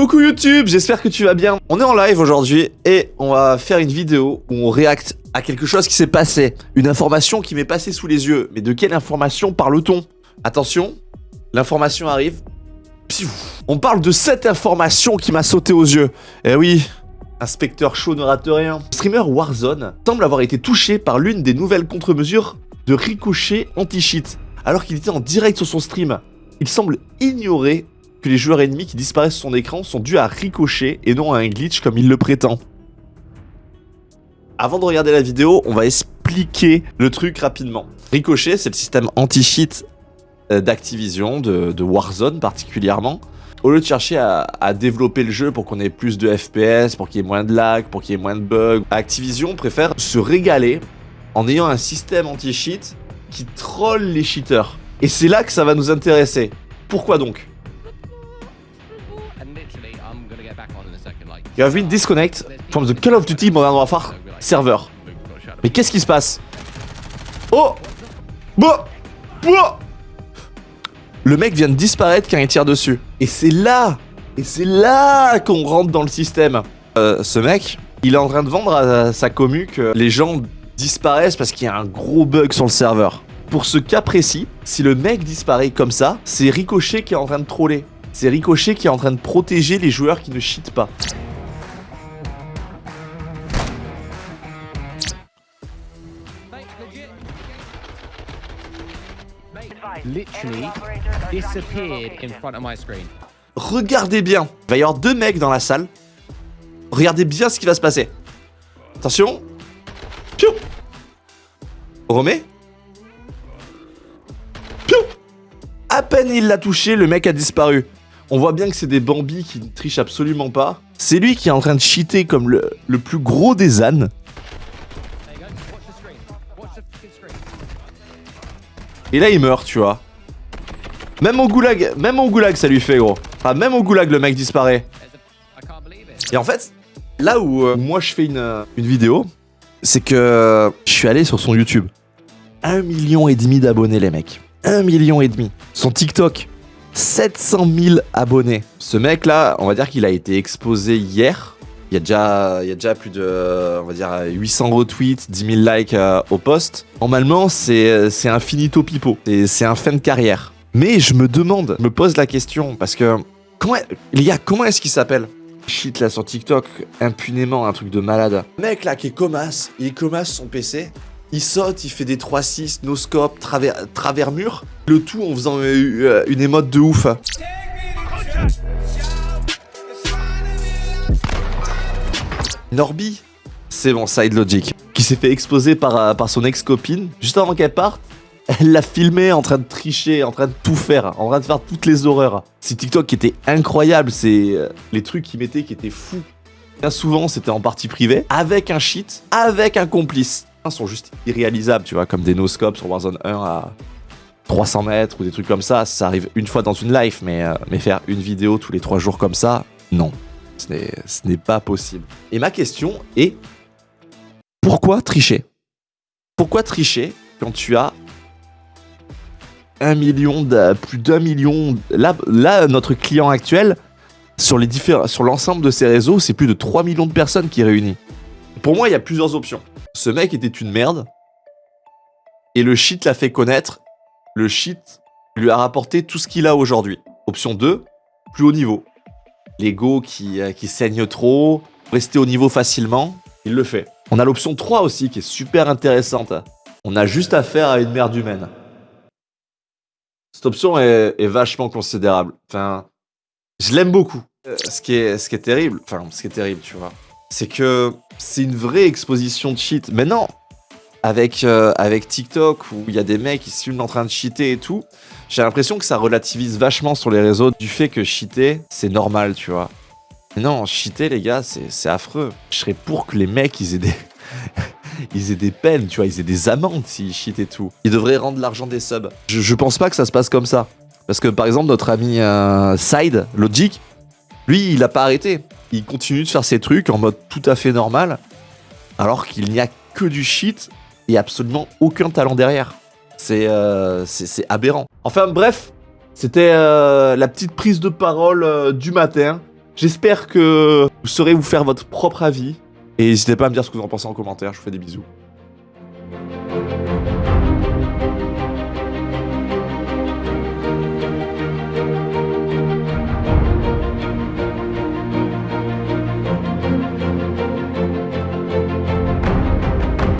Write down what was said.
Coucou YouTube, j'espère que tu vas bien. On est en live aujourd'hui et on va faire une vidéo où on réacte à quelque chose qui s'est passé. Une information qui m'est passée sous les yeux. Mais de quelle information parle-t-on? Attention, l'information arrive. On parle de cette information qui m'a sauté aux yeux. Eh oui, inspecteur chaud ne rate rien. Streamer Warzone semble avoir été touché par l'une des nouvelles contre-mesures de ricochet anti-cheat. Alors qu'il était en direct sur son stream, il semble ignorer que les joueurs ennemis qui disparaissent sur son écran sont dus à ricochet et non à un glitch comme il le prétend. Avant de regarder la vidéo, on va expliquer le truc rapidement. Ricochet, c'est le système anti-cheat euh, d'Activision, de, Warzone particulièrement. Au lieu de chercher à, à développer le jeu pour qu'on ait plus de FPS, pour qu'il y ait moins de lag, pour qu'il y ait moins de bugs, Activision préfère se régaler en ayant un système anti-cheat qui troll les cheaters. Et c'est là que ça va nous intéresser. Pourquoi donc? You have been disconnect from the Call of Duty Modern Warfare server. Mais qu'est-ce qui se passe? Oh Bon Le mec vient de disparaître quand il tire dessus. Et c'est là Et c'est là qu'on rentre dans le système. Euh, ce mec, il est en train de vendre à sa commu que les gens disparaissent parce qu'il y a un gros bug sur le serveur. Pour ce cas précis, si le mec disparaît comme ça, c'est Ricochet qui est en train de troller. C'est Ricochet qui est en train de protéger les joueurs qui ne cheatent pas. Regardez bien. Il va y avoir deux mecs dans la salle. Regardez bien ce qui va se passer. Attention. Piou. Remet. Piou. À peine il l'a touché, le mec a disparu. On voit bien que c'est des Bambi qui ne trichent absolument pas. C'est lui qui est en train de cheater comme le, le plus gros des ânes. Et là, il meurt, tu vois. Même au goulag, même au goulag, ça lui fait, gros. Enfin, même au goulag, le mec disparaît. Et en fait, là où euh, moi je fais une, euh, une vidéo, c'est que je suis allé sur son YouTube. Un million et demi d'abonnés, les mecs. Un million et demi. Son TikTok, 700 000 abonnés. Ce mec-là, on va dire qu'il a été exposé hier. Il y, a déjà, plus de, on va dire, 800 retweets, 10 000 likes euh, au post. Normalement, c'est un finito pipo. C'est un fin de carrière. Mais je me demande, je me pose la question, parce que... Comment, les gars, comment est-ce qu'il s'appelle? Shit, là, sur TikTok, impunément, un truc de malade. mec, là, qui est comasse, il est comasse son PC. Il saute, il fait des 3-6, no scope, travers, travers mur. Le tout en faisant euh, une émote de ouf. Norby, c'est bon, Side Logic, qui s'est fait exposer par, euh, par son ex-copine, juste avant qu'elle parte. Elle l'a filmé en train de tricher, en train de tout faire, en train de faire toutes les horreurs. C'est TikTok qui était incroyable, c'est euh, les trucs qu'il mettait qui étaient fous. Bien souvent, c'était en partie privée, avec un cheat, avec un complice. Sont juste irréalisables, tu vois, comme des no-scopes sur Warzone 1 à 300 mètres ou des trucs comme ça. Ça arrive une fois dans une life, mais, euh, mais faire une vidéo tous les trois jours comme ça, non. Ce n'est pas possible. Et ma question est, pourquoi tricher? Pourquoi tricher quand tu as un million, plus d'un million... Là, notre client actuel, sur l'ensemble de ses réseaux, c'est plus de 3 millions de personnes qui réunit. Pour moi, il y a plusieurs options. Ce mec était une merde, et le shit l'a fait connaître. Le shit lui a rapporté tout ce qu'il a aujourd'hui. Option 2, plus haut niveau l'ego qui, euh, qui saigne trop, rester au niveau facilement, il le fait. On a l'option 3 aussi qui est super intéressante. On a juste affaire à une merde humaine. Cette option est, vachement considérable. Enfin, je l'aime beaucoup. Euh, ce, qui est, ce qui est terrible, enfin, ce qui est terrible, tu vois, c'est que c'est une vraie exposition de cheat. Mais non, avec, euh, avec TikTok, où il y a des mecs qui filment en train de cheater et tout, j'ai l'impression que ça relativise vachement sur les réseaux du fait que cheater, c'est normal, tu vois. Mais non, cheater, les gars, c'est affreux. Je serais pour que les mecs, ils aient des... ils aient des peines, tu vois, ils aient des amendes s'ils cheatent et tout. Ils devraient rendre l'argent des subs. Je, je, pense pas que ça se passe comme ça. Parce que, par exemple, notre ami euh, Side, Logic, lui, il a pas arrêté. Il continue de faire ses trucs en mode tout à fait normal, alors qu'il n'y a que du shit et absolument aucun talent derrière. Euh, c'est aberrant. Enfin bref, c'était euh, la petite prise de parole euh, du matin. J'espère que vous saurez vous faire votre propre avis. Et n'hésitez pas à me dire ce que vous en pensez en commentaire. Je vous fais des bisous.